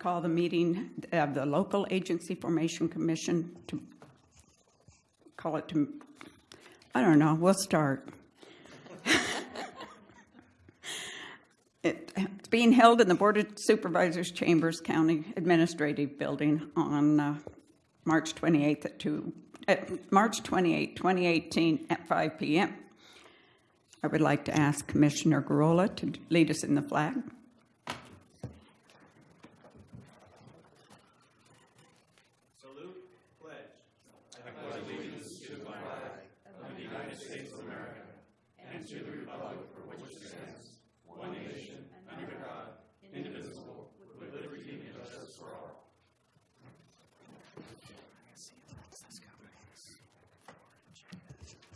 call the meeting of the Local Agency Formation Commission to, call it to, I don't know, we'll start. It- It's being held in the Board of Supervisors Chambers County Administrative Building on uh, March 28th at 2, at March 28, 2018 at 5 PM. I would like to ask Commissioner Garola to lead us in the flag.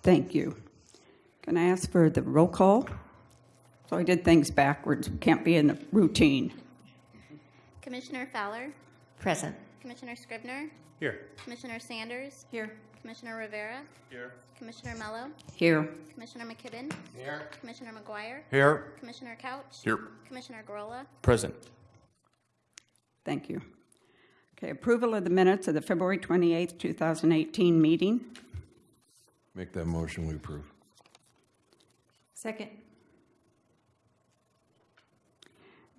Thank you. Can I ask for the roll call? So I did things backwards, We can't be in the routine. Commissioner Fowler, Present. Commissioner Scrivner, Here. Commissioner Sanders, Here. Commissioner Rivera, Here. Commissioner Mello, Here. Commissioner McKibben, Here. Commissioner McGuire, Here. Commissioner Couch, Here. Commissioner Gorola, Present. Thank you. Okay, approval of the minutes of the February 28th, 2018 meeting. Make that motion, we approve. Second.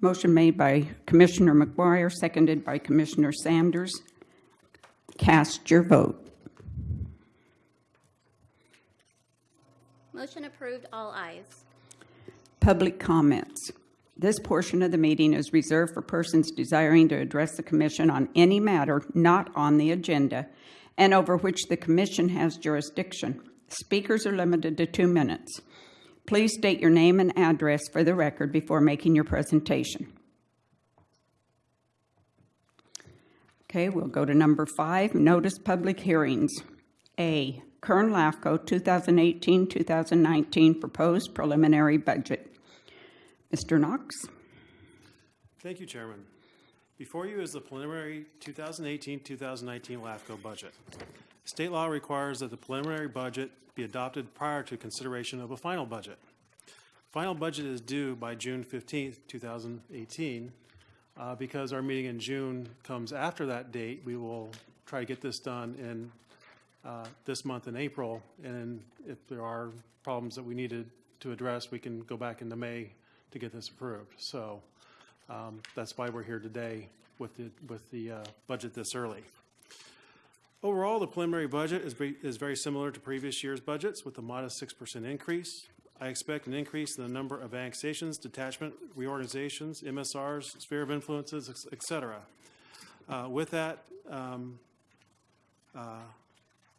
Motion made by Commissioner McGuire, seconded by Commissioner Sanders. Cast your vote. Motion approved, all ayes. Public comments. This portion of the meeting is reserved for persons desiring to address the commission on any matter not on the agenda and over which the commission has jurisdiction. Speakers are limited to two minutes. Please state your name and address for the record before making your presentation. Okay, we'll go to number five, notice public hearings. A, Kern LAFCO 2018-2019 proposed preliminary budget. Mr. Knox? Thank you, Chairman. Before you is the preliminary 2018-2019 LAFCO budget. State law requires that the preliminary budget be adopted prior to consideration of a final budget. Final budget is due by June 15th, 2018. Uh, Because our meeting in June comes after that date, we will try to get this done in uh, this month in April. And if there are problems that we needed to address, we can go back into May to get this approved. So um, that's why we're here today with the, with the uh, budget this early. Overall, the preliminary budget is, is very similar to previous year's budgets with a modest 6% increase. I expect an increase in the number of annexations, detachment, reorganizations, MSRs, sphere of influences, ex- et cetera. Uh, With that, um, uh,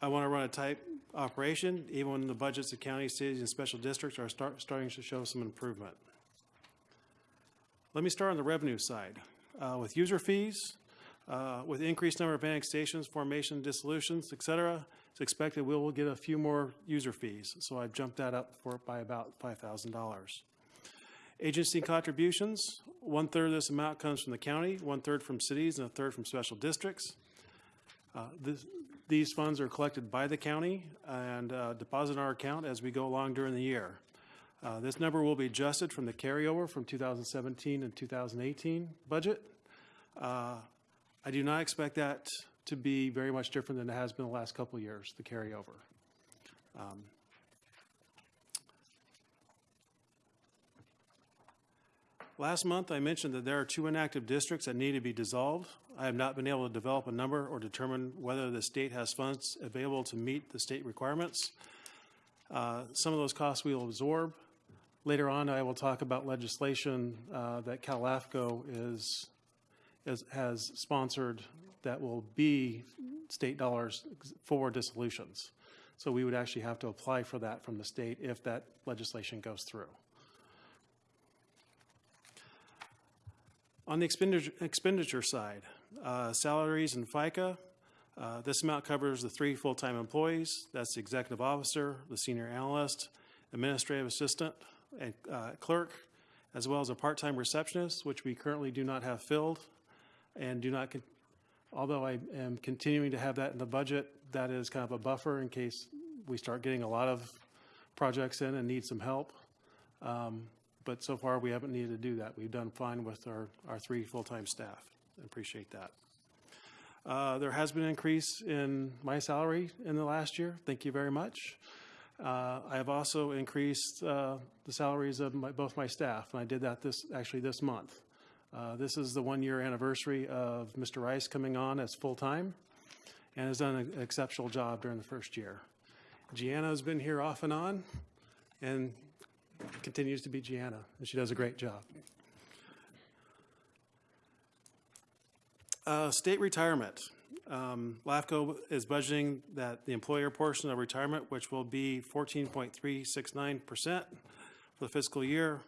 I want to run a tight operation, even when the budgets of counties, cities, and special districts are start, starting to show some improvement. Let me start on the revenue side. Uh, With user fees, uh, with increased number of annexations, formation, dissolutions, et cetera, it's expected we will get a few more user fees. So I've jumped that up for, by about $5,000. Agency contributions, one-third of this amount comes from the county, one-third from cities, and a third from special districts. Uh, this- These funds are collected by the county and uh, deposited in our account as we go along during the year. Uh, This number will be adjusted from the carryover from 2017 and 2018 budget. Uh, I do not expect that to be very much different than it has been the last couple years, the carryover. Um, Last month, I mentioned that there are two inactive districts that need to be dissolved. I have not been able to develop a number or determine whether the state has funds available to meet the state requirements. Uh, Some of those costs we will absorb. Later on, I will talk about legislation uh, that CalAFCO is, is, has sponsored that will be state dollars for dissolutions. So we would actually have to apply for that from the state if that legislation goes through. On the expenditure, expenditure side, uh, salaries and FICA, uh, this amount covers the three full-time employees. That's the executive officer, the senior analyst, administrative assistant, and uh, clerk, as well as a part-time receptionist, which we currently do not have filled and do not, although I am continuing to have that in the budget, that is kind of a buffer in case we start getting a lot of projects in and need some help. Um, but so far we haven't needed to do that. We've done fine with our, our three full-time staff. I Appreciate that. Uh, There has been an increase in my salary in the last year. Thank you very much. Uh, I have also increased uh, the salaries of my, both my staff, and I did that this, actually this month. Uh, This is the one-year anniversary of Mr. Rice coming on as full-time and has done an exceptional job during the first year. Gianna's been here off and on and continues to be Gianna, and she does a great job. Uh, State retirement. Um, LAFCO is budgeting that the employer portion of retirement, which will be 14.369% for the fiscal year.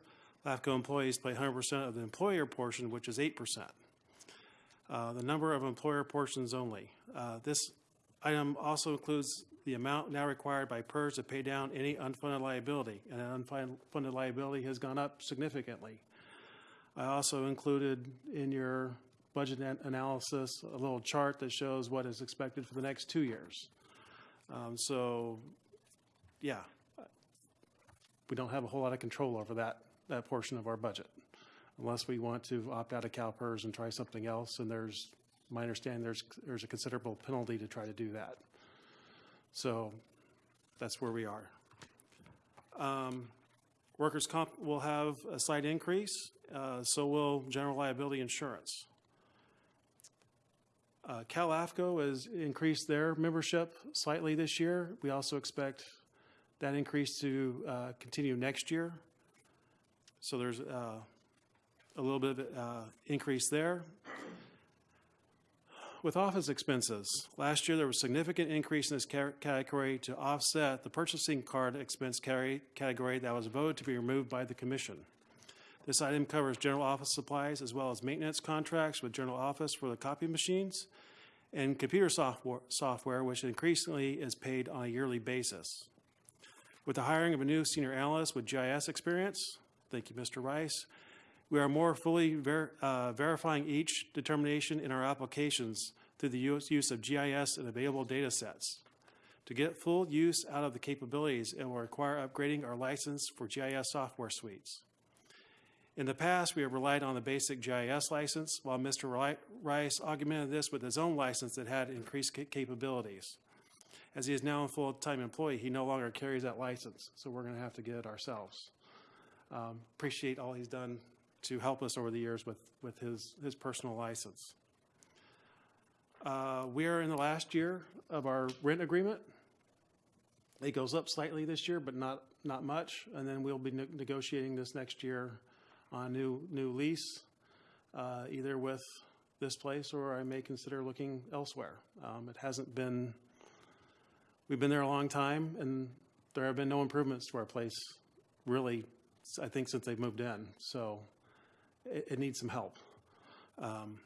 LAFCO employees pay 100% of the employer portion, which is 8%. Uh, The number of employer portions only. Uh, This item also includes the amount now required by PERS to pay down any unfunded liability, and that unfunded liability has gone up significantly. I also included in your budget an- analysis a little chart that shows what is expected for the next two years. Um, So, yeah, we don't have a whole lot of control over that, that portion of our budget unless we want to opt out of CalPERS and try something else. And there's, my understanding, there's, there's a considerable penalty to try to do that. So that's where we are. Um, Workers' comp will have a slight increase, uh, so will general liability insurance. Uh, Cal AFCO has increased their membership slightly this year. We also expect that increase to uh, continue next year. So there's uh, a little bit of uh, increase there. With office expenses, last year there was significant increase in this category to offset the purchasing card expense carry- category that was voted to be removed by the commission. This item covers general office supplies as well as maintenance contracts with general office for the copy machines and computer software, software which increasingly is paid on a yearly basis. With the hiring of a new senior analyst with GIS experience, thank you, Mr. Rice, we are more fully ver- uh, verifying each determination in our applications through the use use of GIS and available data sets. To get full use out of the capabilities, it will require upgrading our license for GIS software suites. In the past, we have relied on the basic GIS license, while Mr. Rice augmented this with his own license that had increased capabilities. As he is now a full-time employee, he no longer carries that license, so we're going to have to get it ourselves. Um, Appreciate all he's done to help us over the years with, with his, his personal license. Uh, We are in the last year of our rent agreement. It goes up slightly this year, but not, not much. And then we'll be ne- negotiating this next year on a new, new lease, uh, either with this place or I may consider looking elsewhere. Um, It hasn't been, we've been there a long time and there have been no improvements to our place, really, I think since they've moved in. So it, it needs some help. Um,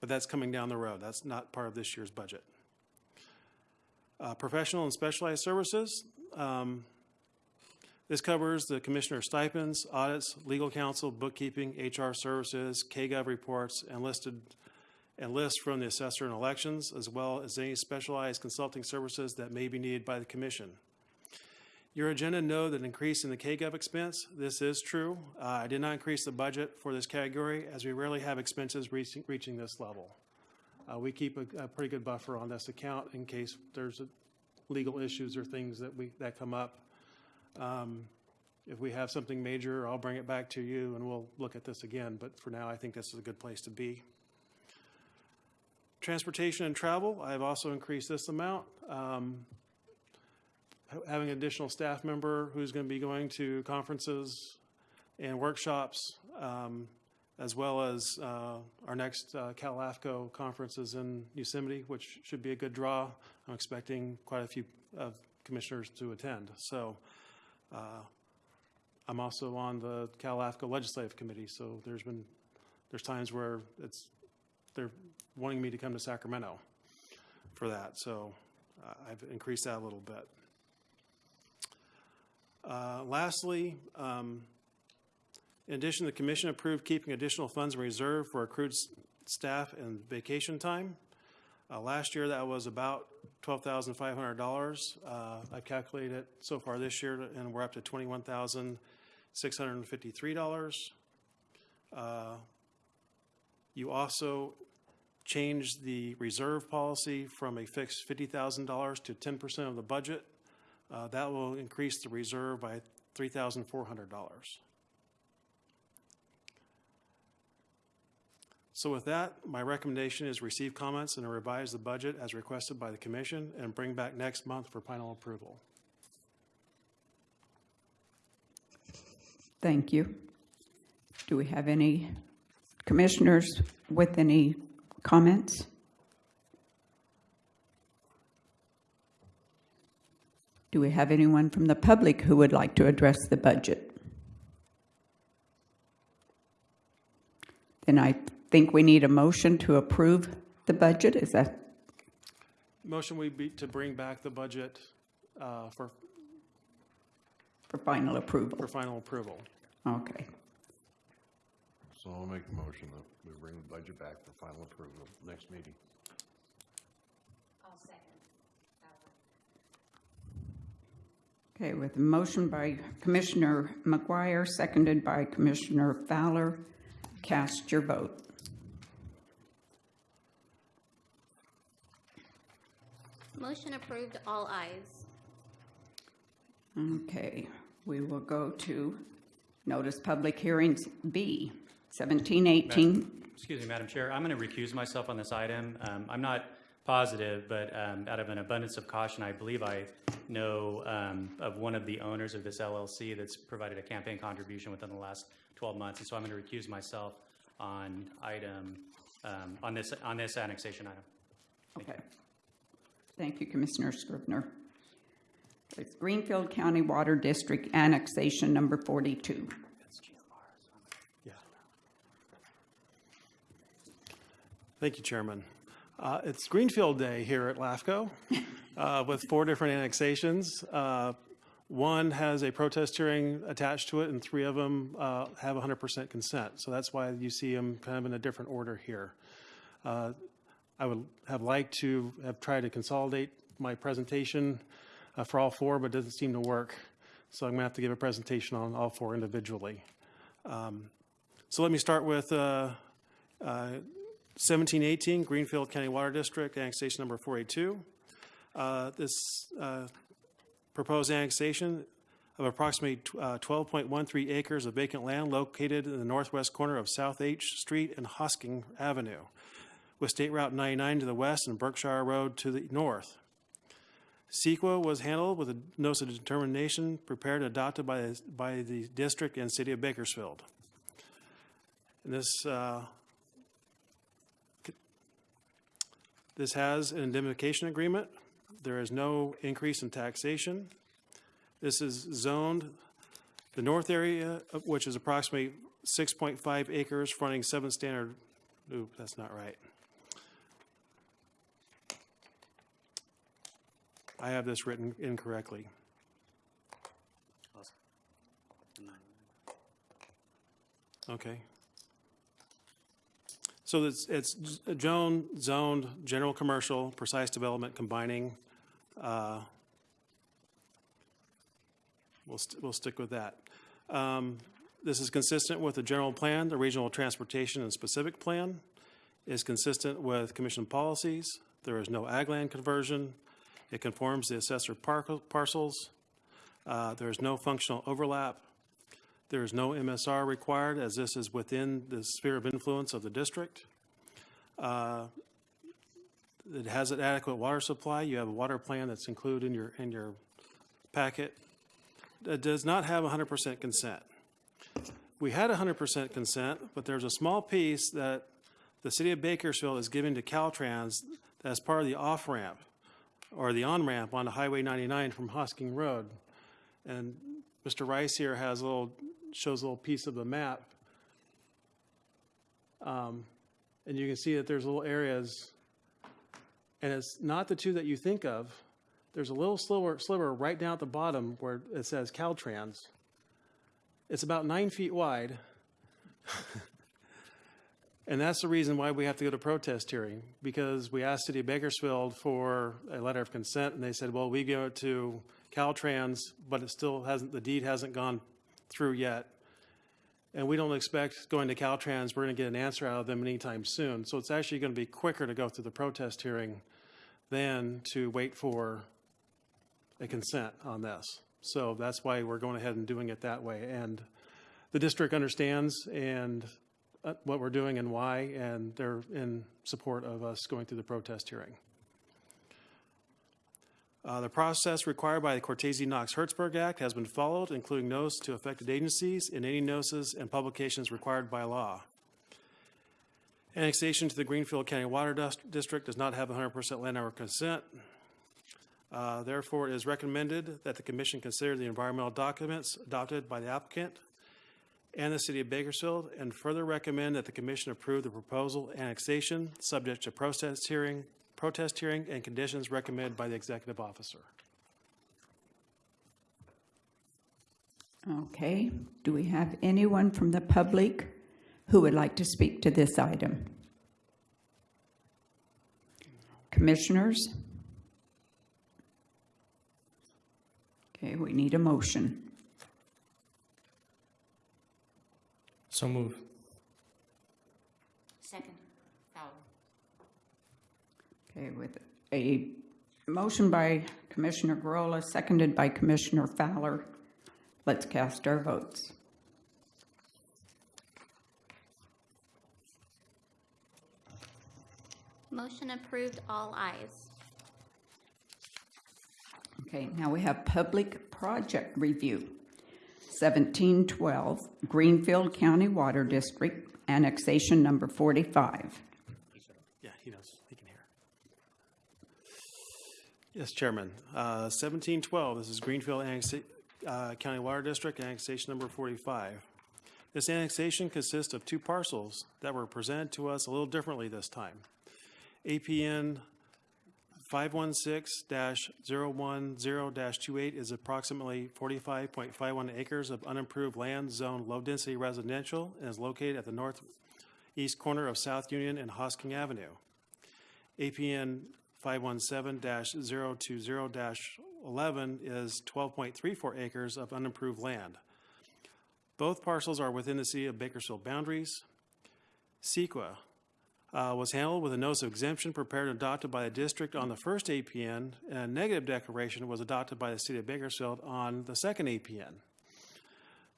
But that's coming down the road. That's not part of this year's budget. Uh, Professional and specialized services. um, This covers the commissioner stipends, audits, legal counsel, bookkeeping, HR services, KGov reports, and listed, and lists from the assessor and elections, as well as any specialized consulting services that may be needed by the commission. Your agenda know that increase in the KGov expense, this is true. Uh, I did not increase the budget for this category as we rarely have expenses reaching, reaching this level. Uh, we keep a, a pretty good buffer on this account in case there's a, legal issues or things that we, that come up. Um, if we have something major, I'll bring it back to you and we'll look at this again, but for now, I think this is a good place to be. Transportation and travel, I have also increased this amount. Um, having an additional staff member who's going to be going to conferences and workshops, um, as well as uh, our next uh, Cal AFCO conference is in Yosemite, which should be a good draw. I'm expecting quite a few of commissioners to attend. So uh, I'm also on the Cal AFCO Legislative Committee, so there's been, there's times where it's, they're wanting me to come to Sacramento for that. So uh, I've increased that a little bit. Uh, Lastly, um, in addition, the commission approved keeping additional funds in reserve for accrued staff and vacation time. Uh, Last year, that was about $12,500. Uh, I've calculated it so far this year, and we're up to $21,653. Uh, You also changed the reserve policy from a fixed $50,000 to 10% of the budget. Uh, That will increase the reserve by $3,400. So with that, my recommendation is receive comments and revise the budget as requested by the commission and bring back next month for final approval. Thank you. Do we have any commissioners with any comments? Do we have anyone from the public who would like to address the budget? Then I think we need a motion to approve the budget. Is that, Motion would be to bring back the budget uh, for, for final approval? for final approval. Okay. So I'll make the motion that we bring the budget back for final approval next meeting. Okay, with a motion by Commissioner McGuire, seconded by Commissioner Fowler, cast your vote. Motion approved, all ayes. Okay, we will go to notice public hearings B, 1718. Excuse me, Madam Chair, I'm going to recuse myself on this item. Um, I'm not positive, but um, out of an abundance of caution, I believe I know um, of one of the owners of this LLC that's provided a campaign contribution within the last 12 months, and so I'm going to recuse myself on item, um, on this, on this annexation item. Okay. Thank you, Commissioner Scrivner. It's Greenfield County Water District Annexation Number 42. Yeah. Thank you, Chairman. Uh, It's Greenfield Day here at LAFCO uh, with four different annexations. Uh, One has a protest hearing attached to it, and three of them uh, have 100% consent. So that's why you see them kind of in a different order here. I would have liked to have tried to consolidate my presentation uh, for all four, but it doesn't seem to work. So I'm to have to give a presentation on all four individually. So let me start with uh, uh, 1718 Greenfield County Water District, annexation number 482. Uh, This uh, proposed annexation of approximately uh, 12.13 acres of vacant land located in the northwest corner of South H Street and Hosking Avenue, with State Route 99 to the west and Berkshire Road to the north. CEQA was handled with a notice of determination prepared and adopted by, the- by the district and city of Bakersfield. And this, uh, this has an indemnification agreement. There is no increase in taxation. This is zoned, the north area, which is approximately 6.5 acres fronting seven standard, oop, that's not right. I have this written incorrectly. Okay. So it's, it's zone, zoned, general commercial, precise development combining. uh, We'll, st- we'll stick with that. Um, This is consistent with the general plan, the regional transportation and specific plan, is consistent with commission policies. There is no ag land conversion. It conforms the assessor par- parcels. Uh, There is no functional overlap. There is no MSR required, as this is within the sphere of influence of the district. Uh, It has an adequate water supply. You have a water plan that's included in your, in your packet. It does not have 100% consent. We had 100% consent, but there's a small piece that the city of Bakersfield is giving to Caltrans as part of the off-ramp or the on-ramp onto Highway 99 from Hosking Road. And Mr. Rice here has a little, shows a little piece of the map. Um, And you can see that there's little areas, and it's not the two that you think of. There's a little sliver, sliver right down at the bottom where it says Caltrans. It's about nine feet wide. And that's the reason why we have to go to protest hearing, because we asked City of Bakersfield for a letter of consent, and they said, well, we it to Caltrans, but it still hasn't, the deed hasn't gone through yet. And we don't expect going to Caltrans, we're going to get an answer out of them anytime soon. So it's actually going to be quicker to go through the protest hearing than to wait for a consent on this. So that's why we're going ahead and doing it that way. And the district understands and uh, what we're doing and why, and they're in support of us going through the protest hearing. Uh, The process required by the Cortese-Knox-Hertzberg Act has been followed, including notice to affected agencies and any notices and publications required by law. Annexation to the Greenfield County Water Dis- District does not have 100% landowner consent. Uh, Therefore, it is recommended that the commission consider the environmental documents adopted by the applicant and the city of Bakersfield, and further recommend that the commission approve the proposal annexation, subject to protest hearing, protest hearing and conditions recommended by the executive officer. Okay, do we have anyone from the public who would like to speak to this item? Commissioners? Okay, we need a motion. So move. Second. Fowler. Okay, with a motion by Commissioner Garola, seconded by Commissioner Fowler, let's cast our votes. Motion approved, all ayes. Okay, now we have public project review. 1712 Greenfield County Water District, annexation number 45. Yeah, he knows, he can hear. Yes, Chairman. Uh, 1712, this is Greenfield uh, County Water District, annexation number 45. This annexation consists of two parcels that were presented to us a little differently this time. APN 516-010-28 is approximately 45.51 acres of unimproved land zoned low-density residential and is located at the northeast corner of South Union and Hosking Avenue. APN 517-020-11 is 12.34 acres of unimproved land. Both parcels are within the city of Bakersfield boundaries. CEQA uh, was handled with a notice of exemption prepared and adopted by the district on the first APN, and a negative declaration was adopted by the city of Bakersfield on the second APN.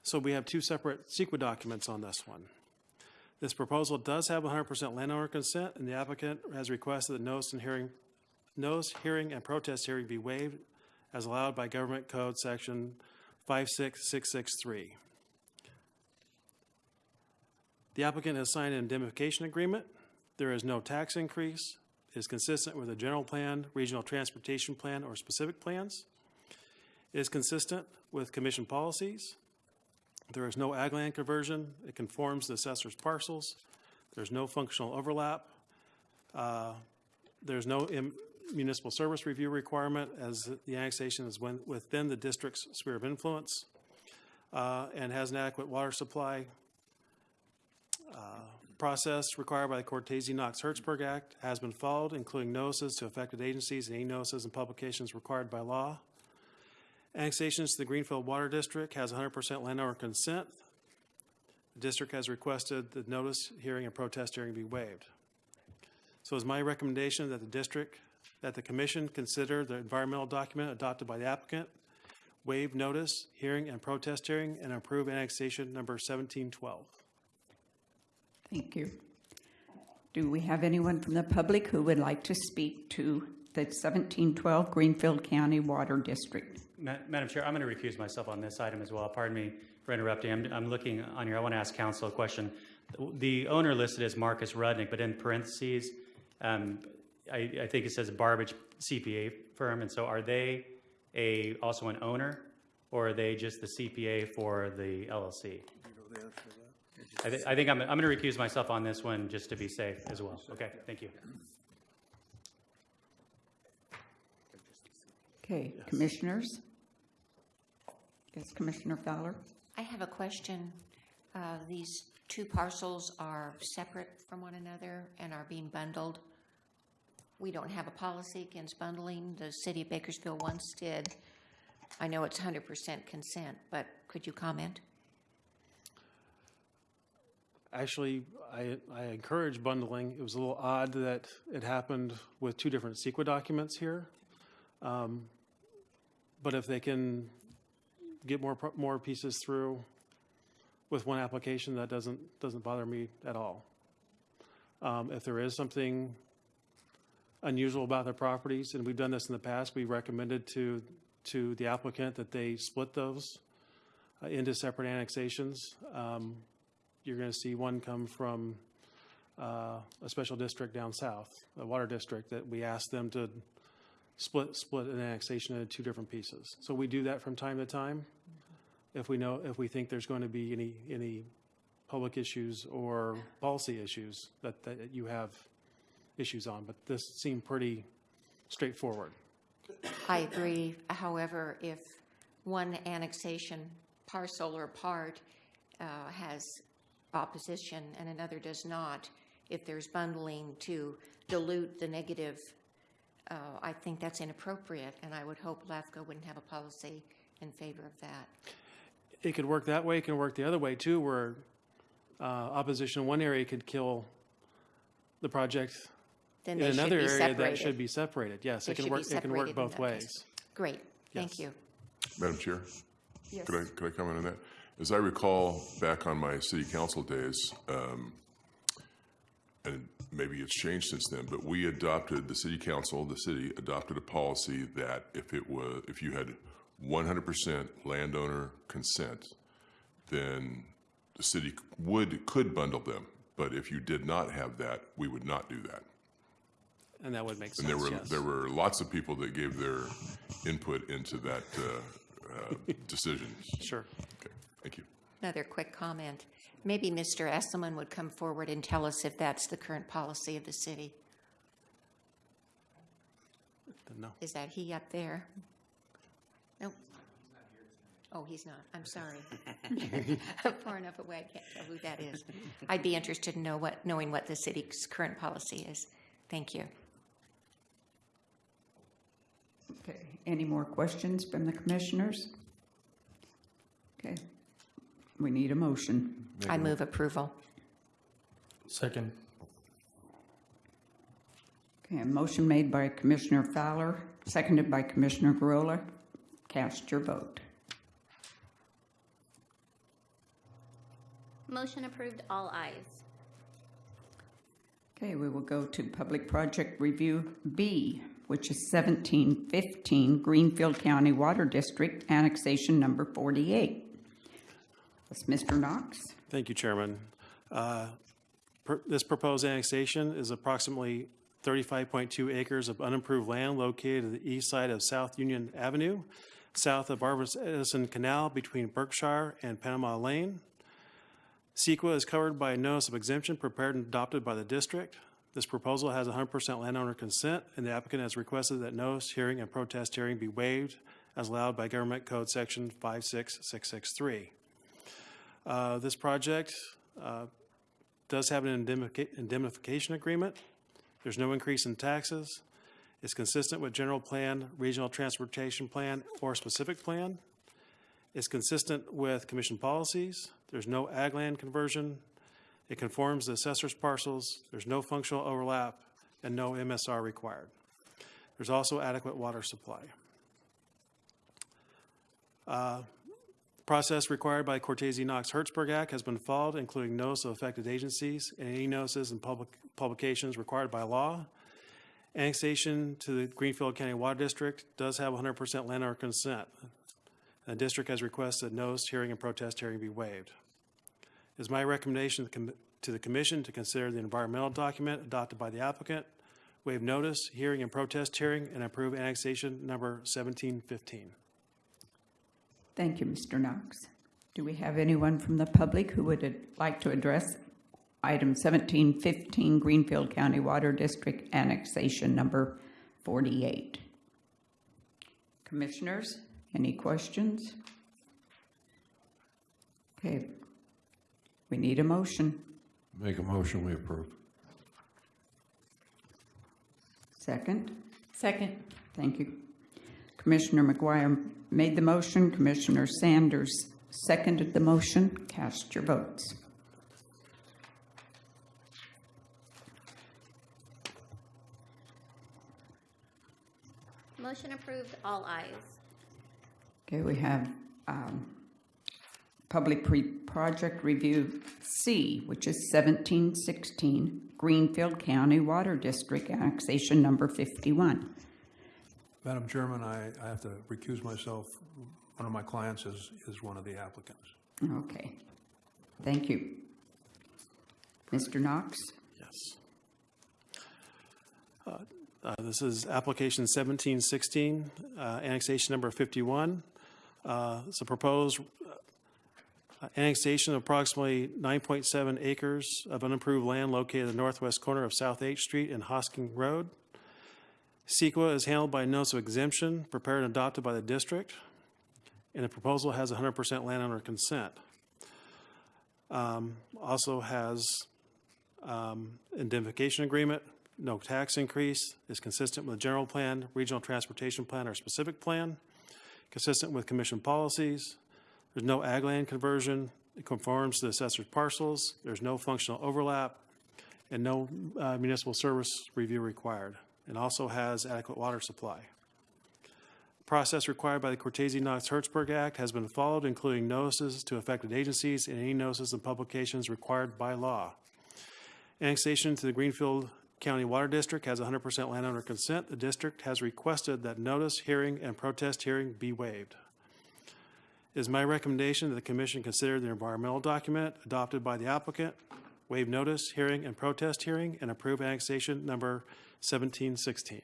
So we have two separate CEQA documents on this one. This proposal does have 100% landowner consent, and the applicant has requested that notice and hearing, notice, hearing, and protest hearing be waived as allowed by Government Code Section 56663. The applicant has signed an indemnification agreement. There is no tax increase. It is consistent with the general plan, regional transportation plan, or specific plans. It is consistent with commission policies. There is no ag land conversion. It conforms to assessor's parcels. There's no functional overlap. Uh, There's no municipal service review requirement as the annexation is when- within the district's sphere of influence uh, and has an adequate water supply. Uh, Process required by the Cortese-Knox-Hertzberg Act has been followed, including notices to affected agencies and any notices and publications required by law. Annexations to the Greenfield Water District has 100% landowner consent. The district has requested the notice, hearing, and protest hearing be waived. So it's my recommendation that the district, that the commission consider the environmental document adopted by the applicant, waive notice, hearing, and protest hearing, and approve annexation number 1712. Thank you. Do we have anyone from the public who would like to speak to the 1712 Greenfield County Water District? Ma- Madam Chair, I'm going to recuse myself on this item as well. Pardon me for interrupting. I'm, I'm looking on here. I want to ask council a question. The owner listed as Marcus Rudnick, but in parentheses, um, I, I think it says Barbage CPA firm. And so are they a, also an owner or are they just the CPA for the LLC? I, thi- I think I'm, I'm going to recuse myself on this one just to be safe as well. Okay, thank you. Okay, commissioners? Yes, Commissioner Fowler? I have a question. Uh, These two parcels are separate from one another and are being bundled. We don't have a policy against bundling. The city of Bakersfield once did. I know it's 100% consent, but could you comment? Actually, I, I encourage bundling. It was a little odd that it happened with two different CEQA documents here. Um, But if they can get more, more pieces through with one application, that doesn't, doesn't bother me at all. Um, If there is something unusual about their properties, and we've done this in the past, we recommended to, to the applicant that they split those uh, into separate annexations. Um, You're going to see one come from uh, a special district down south, a water district, that we asked them to split, split an annexation into two different pieces. So we do that from time to time. If we know, if we think there's going to be any, any public issues or policy issues that, that you have issues on, but this seemed pretty straightforward. I agree. However, if one annexation parcel or part uh, has opposition and another does not, if there's bundling to dilute the negative, uh, I think that's inappropriate, and I would hope LAFCO wouldn't have a policy in favor of that. It could work that way, it can work the other way too, where uh, opposition in one area could kill the project Then in another be area that should be separated. Yes, They it can work, it can work both that case. ways. Great, thank you. Madam Chair, Yes. could I, could I comment on that? As I recall, back on my city council days, um, and maybe it's changed since then, but we adopted, the city council, the city adopted a policy that if it was, if you had one hundred percent landowner consent, then the city would, could bundle them. But if you did not have that, we would not do that. And that would make sense, And there were, yes. there were lots of people that gave their input into that uh, uh, decision. Sure. Okay, thank you. Another quick comment. Maybe Mr. Esselman would come forward and tell us if that's the current policy of the city. No. Is that he up there? Nope. Oh, he's not. I'm sorry. I'm far enough away, I can't tell who that is. I'd be interested in know what, knowing what the city's current policy is. Thank you. Okay, any more questions from the commissioners? Okay, we need a motion. I move approval. Second. Okay, a motion made by Commissioner Fowler, seconded by Commissioner Garola. Cast your vote. Motion approved, all ayes. Okay, we will go to Public Project Review B, which is 1715 Greenfield County Water District Annexation Number 48. That's Mr. Knox. Thank you, Chairman. Uh, This proposed annexation is approximately 35.2 acres of unimproved land located at the east side of South Union Avenue, south of Barbara Edison Canal between Berkshire and Panama Lane. CEQA is covered by a notice of exemption prepared and adopted by the district. This proposal has 100% landowner consent, and the applicant has requested that notice, hearing, and protest hearing be waived as allowed by Government Code Section 56663. Uh, This project uh, does have an indemnification agreement. There's no increase in taxes. It's consistent with general plan, regional transportation plan, or specific plan. It's consistent with commission policies. There's no ag land conversion. It conforms to assessor's parcels. There's no functional overlap and no MSR required. There's also adequate water supply. Uh, Process required by Cortese Knox Hertzberg Act has been followed, including notice of affected agencies and any notices and public publications required by law. Annexation to the Greenfield County Water District does have 100% landowner consent. The district has requested notice, hearing, and protest hearing be waived. It is my recommendation to the commission to consider the environmental document adopted by the applicant, waive notice, hearing, and protest hearing, and approve annexation number 1715. Thank you, Mr. Knox. Do we have anyone from the public who would like to address item 1715 Greenfield County Water District Annexation Number 48? Commissioners, any questions? Okay, we need a motion. Make a motion, we approve. Second? Second. Thank you. Commissioner McGuire made the motion. Commissioner Sanders seconded the motion. Cast your votes. Motion approved, all ayes. Okay, we have um, Public Pre Project Review C, which is 1716 Greenfield County Water District Annexation Number 51. Madam Chairman, I, I have to recuse myself. One of my clients is, is one of the applicants. Okay, thank you. Mr. Knox? Yes. Uh, uh, This is application 1716, uh, annexation number 51. Uh, It's a proposed uh, annexation of approximately 9.7 acres of unimproved land located at the northwest corner of South H Street and Hosking Road. CEQA is handled by a notice of exemption prepared and adopted by the district, and the proposal has 100% landowner consent. Um, Also has um, indemnification agreement, no tax increase, is consistent with the general plan, regional transportation plan, or specific plan, consistent with commission policies. There's no ag land conversion, it conforms to the assessor's parcels, there's no functional overlap, and no uh, municipal service review required, and also has adequate water supply. Process required by the Cortese-Knox-Hertzberg Act has been followed, including notices to affected agencies and any notices and publications required by law. Annexation to the Greenfield County Water District has 100% landowner consent. The district has requested that notice, hearing, and protest hearing be waived. It is my recommendation that the commission consider the environmental document adopted by the applicant, waive notice, hearing, and protest hearing, and approve annexation number 1716.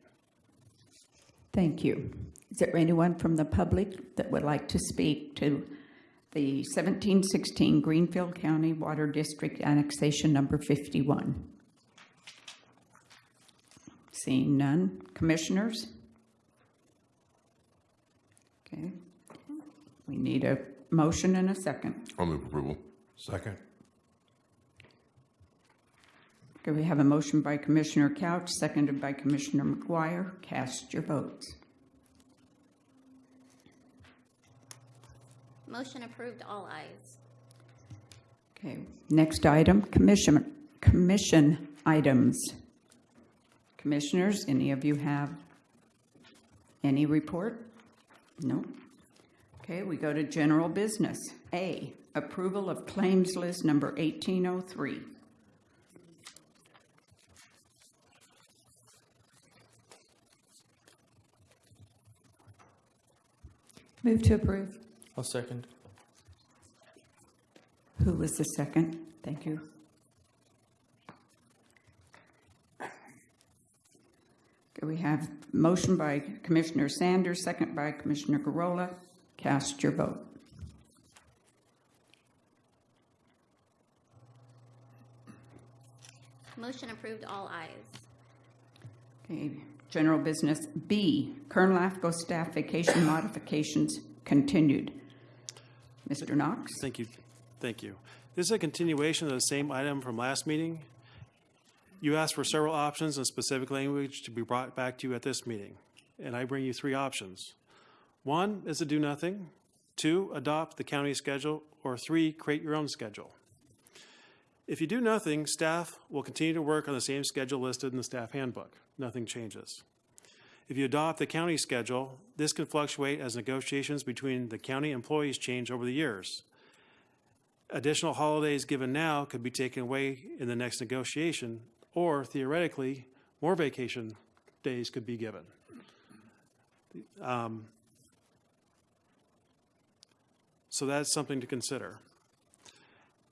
Thank you. Is there anyone from the public that would like to speak to the 1716 Greenfield County Water District Annexation Number 51? Seeing none. Commissioners? Okay. We need a motion and a second. I'll move approval. Second. Okay, we have a motion by Commissioner Couch, seconded by Commissioner McGuire. Cast your votes. Motion approved, all ayes. Okay, next item, commission, commission items. Commissioners, any of you have any report? No? Okay, we go to general business. A, approval of claims list number 1803. Move to approve. I'll second. Who was the second? Thank you. Okay, we have motion by Commissioner Sanders, second by Commissioner Garola. Cast your vote. Motion approved, all ayes. Okay, general business. B, Kern LAFCO staff vacation modifications continued. Mr. Knox? Thank you. Thank you. This is a continuation of the same item from last meeting. You asked for several options and specific language to be brought back to you at this meeting, and I bring you three options. One is to do nothing, two, adopt the county schedule, or three, create your own schedule. If you do nothing, staff will continue to work on the same schedule listed in the staff handbook. Nothing changes. If you adopt the county schedule, this can fluctuate as negotiations between the county employees change over the years. Additional holidays given now could be taken away in the next negotiation, or theoretically, more vacation days could be given. Um, So that's something to consider.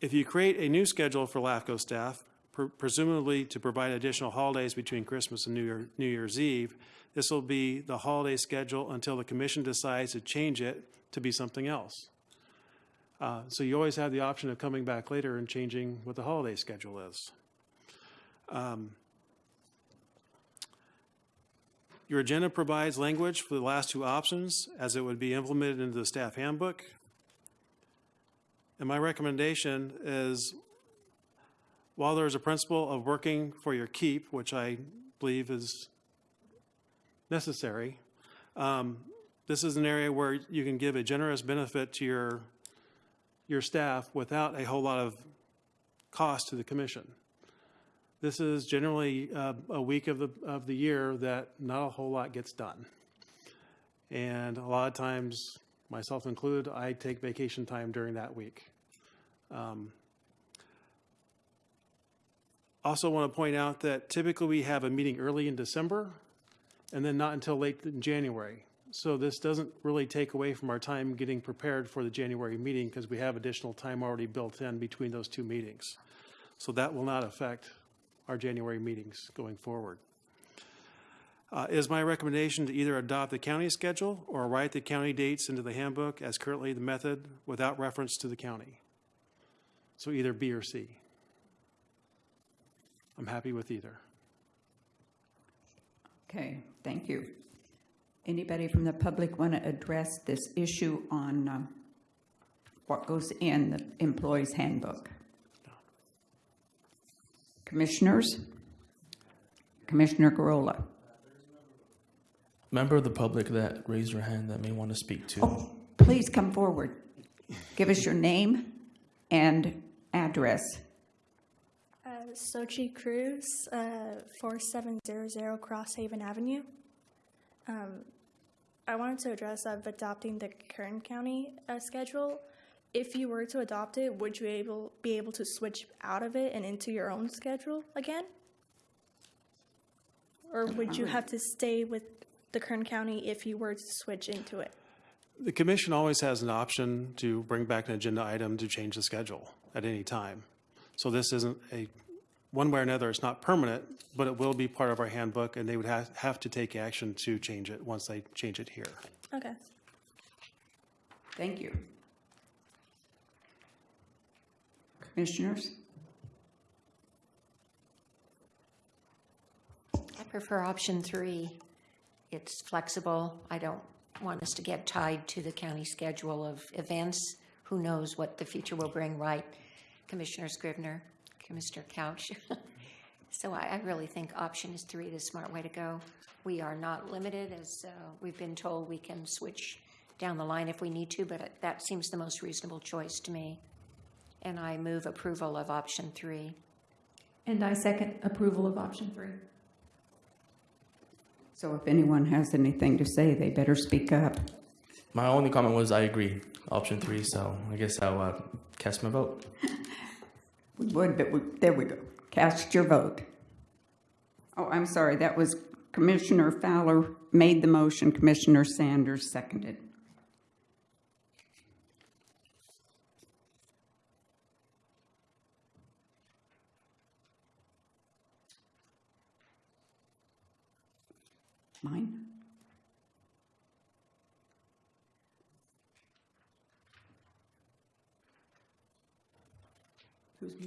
If you create a new schedule for LAFCO staff, pre- presumably to provide additional holidays between Christmas and New Year, New Year's Eve, this will be the holiday schedule until the commission decides to change it to be something else. Uh, So you always have the option of coming back later and changing what the holiday schedule is. Um, Your agenda provides language for the last two options as it would be implemented into the staff handbook. And my recommendation is, while there's a principle of working for your keep, which I believe is necessary, um, this is an area where you can give a generous benefit to your, your staff without a whole lot of cost to the commission. This is generally uh, a week of the, of the year that not a whole lot gets done. And a lot of times, myself included, I take vacation time during that week. Um, Also want to point out that typically we have a meeting early in December and then not until late in January. So this doesn't really take away from our time getting prepared for the January meeting because we have additional time already built in between those two meetings. So that will not affect our January meetings going forward. Uh, is my recommendation to either adopt the county schedule or write the county dates into the handbook as currently the method without reference to the county. So either B or C. I'm happy with either. Okay, thank you. Anybody from the public want to address this issue on um, what goes in the employee's handbook? Commissioners? Commissioner Garola? Member of the public that raised your hand that may want to speak to. Oh, please come forward. Give us your name and address. Uh, Sochi Cruz, uh, 4700 Crosshaven Avenue. Um, I wanted to address of adopting the Kern County uh, schedule. If you were to adopt it, would you able be able to switch out of it and into your own schedule again? Or would you have to stay with the Kern County if you were to switch into it? The commission always has an option to bring back an agenda item to change the schedule at any time. So this isn't a, one way or another, it's not permanent, but it will be part of our handbook, and they would have, have to take action to change it once they change it here. Okay. Thank you. Commissioners? I prefer option three. It's flexible. I don't want us to get tied to the county schedule of events. Who knows what the future will bring, right? Commissioner Scrivner, Commissioner Couch. So I, I really think option is three, the smart way to go. We are not limited, as uh, we've been told, we can switch down the line if we need to, but that seems the most reasonable choice to me. And I move approval of option three. And I second approval of option three. So if anyone has anything to say, they better speak up. My only comment was I agree, option three, so I guess I'll uh, cast my vote. We would, but there we go. Cast your vote. Oh, I'm sorry, that was Commissioner Fowler made the motion, Commissioner Sanders seconded. Mine?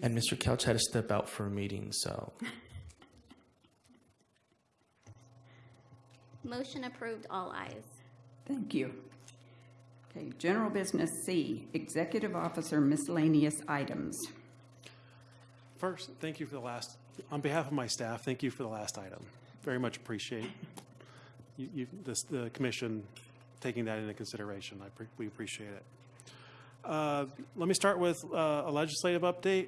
And Mr. Couch had to step out for a meeting, so Motion approved, all ayes. Thank you. Okay, general business C, executive officer miscellaneous items. First, thank you for the last, on behalf of my staff, thank you for the last item. Very much appreciate you, you, this, the commission taking that into consideration. I, pre- we appreciate it. Uh, Let me start with uh, a legislative update.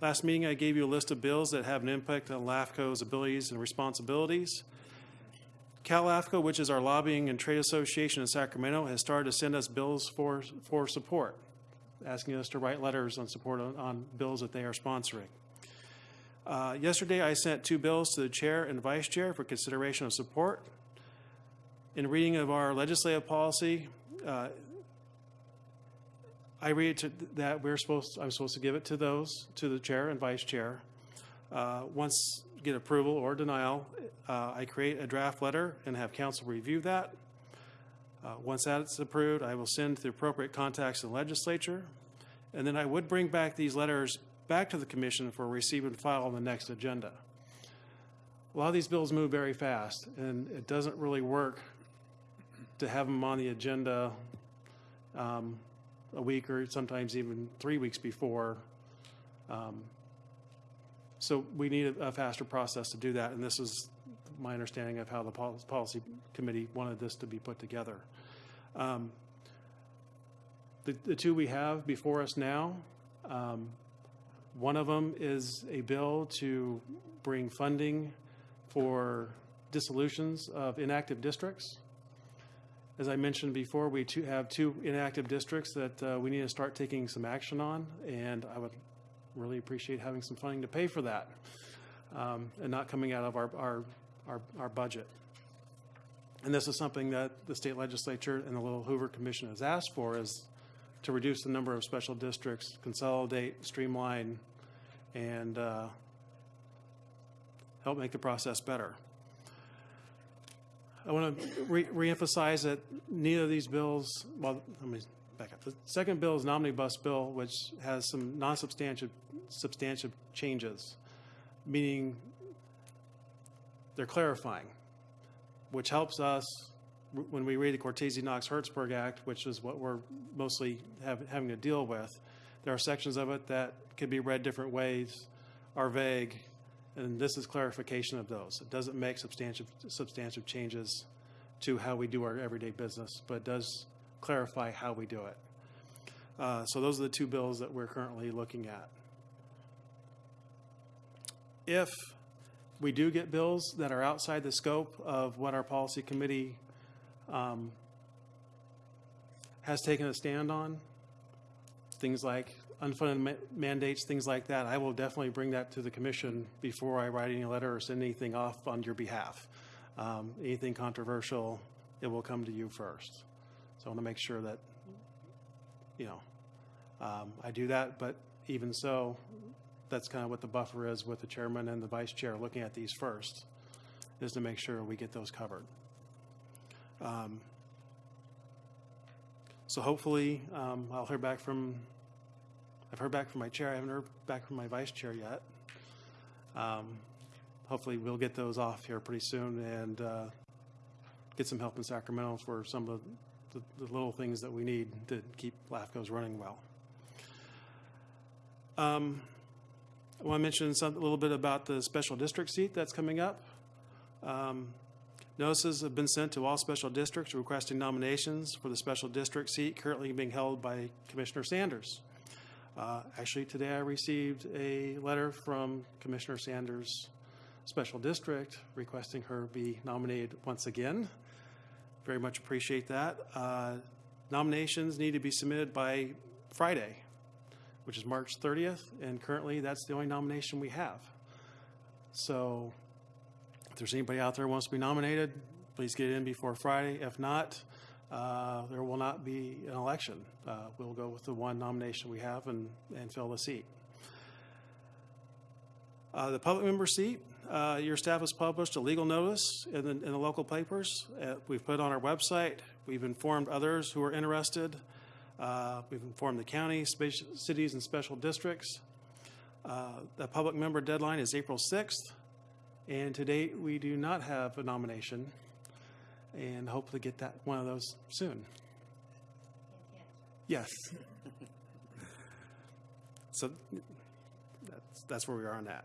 Last meeting, I gave you a list of bills that have an impact on LAFCO's abilities and responsibilities. Cal LAFCO, which is our lobbying and trade association in Sacramento, has started to send us bills for, for support, asking us to write letters on support on, on bills that they are sponsoring. Uh, Yesterday, I sent two bills to the chair and vice chair for consideration of support. In reading of our legislative policy, uh, I read to, that we're supposed, I'm supposed to give it to those, to the chair and vice chair. Uh, Once get approval or denial, uh, I create a draft letter and have counsel review that. Uh, Once that's approved, I will send the appropriate contacts in the legislature. And then I would bring back these letters back to the commission for receive and file on the next agenda. A lot of these bills move very fast, and it doesn't really work to have them on the agenda um, a week or sometimes even three weeks before. Um, So we need a a faster process to do that, and this is my understanding of how the pol- policy committee wanted this to be put together. Um, The, the two we have before us now, um, one of them is a bill to bring funding for dissolutions of inactive districts. As I mentioned before, we have two inactive districts that uh, we need to start taking some action on, and I would really appreciate having some funding to pay for that, um, and not coming out of our, our, our, our budget. And this is something that the state legislature and the Little Hoover Commission has asked for, is to reduce the number of special districts, consolidate, streamline, and uh, help make the process better. I want to re- reemphasize that neither of these bills, well, let me back up. The second bill is an omnibus bill, which has some non-substantive, substantive changes, meaning they're clarifying, which helps us when we read the Cortese Knox Hertzberg Act, which is what we're mostly have, having to deal with. There are sections of it that could be read different ways, are vague, and this is clarification of those. It doesn't make substantive, substantive changes to how we do our everyday business, but does clarify how we do it. Uh, so those are the two bills that we're currently looking at. If we do get bills that are outside the scope of what our policy committee um, has taken a stand on, things like unfunded ma- mandates, things like that, I will definitely bring that to the commission before I write any letter or send anything off on your behalf. Um, Anything controversial, it will come to you first. So I want to make sure that, you know, um, I do that, but even so, that's kind of what the buffer is with the chairman and the vice chair looking at these first, is to make sure we get those covered. Um, So hopefully, um, I'll hear back from, I've heard back from my chair, I haven't heard back from my vice chair yet. Um, Hopefully, we'll get those off here pretty soon and uh, get some help in Sacramento for some of the, the little things that we need to keep LAFCOs running well. Um, I want to mention some, a little bit about the special district seat that's coming up. Um, Notices have been sent to all special districts requesting nominations for the special district seat currently being held by Commissioner Sanders. Uh, Actually, today I received a letter from Commissioner Sanders' special district requesting her be nominated once again. Very much appreciate that. Uh, Nominations need to be submitted by Friday, which is March 30th, and currently that's the only nomination we have. So if there's anybody out there who wants to be nominated, please get in before Friday. If not, uh, there will not be an election. Uh, We'll go with the one nomination we have and, and fill the seat. Uh, The public member seat, uh, your staff has published a legal notice in the, in the local papers. Uh, We've put on our website. We've informed others who are interested. We've informed the county, cities, and special districts. The public member deadline is April 6th. And to date, we do not have a nomination, and hopefully get that, one of those soon. Yes. So that's, that's where we are on that.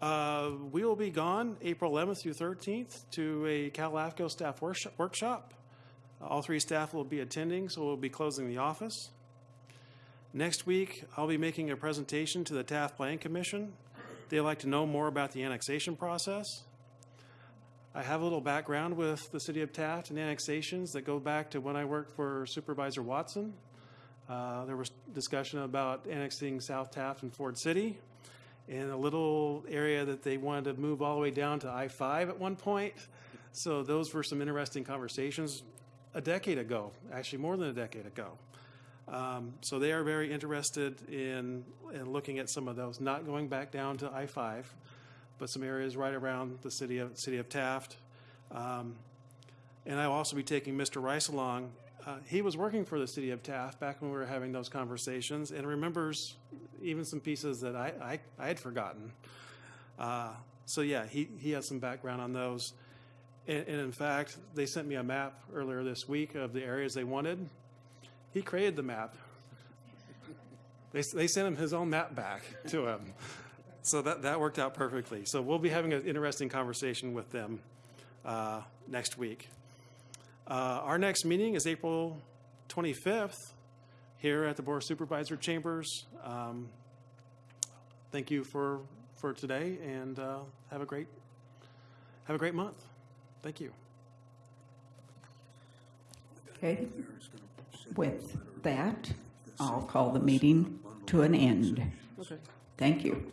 Uh, We will be gone April 11th through 13th to a Cal LAFCO staff workshop- workshop. All three staff will be attending, so we'll be closing the office. Next week, I'll be making a presentation to the Taft Plan Commission. They'd like to know more about the annexation process. I have a little background with the city of Taft and annexations that go back to when I worked for Supervisor Watson. Uh, There was discussion about annexing South Taft and Ford City in a little area that they wanted to move all the way down to I-5 at one point. So those were some interesting conversations a decade ago, actually more than a decade ago. Um, So they are very interested in, in looking at some of those, not going back down to I-5, but some areas right around the city of, city of Taft. Um, And I'll also be taking Mr. Rice along. Uh, He was working for the city of Taft back when we were having those conversations and remembers even some pieces that I, I, I had forgotten. Uh, So yeah, he, he has some background on those. And, and in fact, they sent me a map earlier this week of the areas they wanted. He created the map. They, they sent him his own map back to him. So that, that worked out perfectly. So we'll be having an interesting conversation with them uh, next week. Uh, Our next meeting is April 25th here at the Board of Supervisor Chambers. Um, Thank you for, for today and uh, have a great Have a great month. Thank you. Okay with that, I'll call the meeting to an end. Okay. Thank you.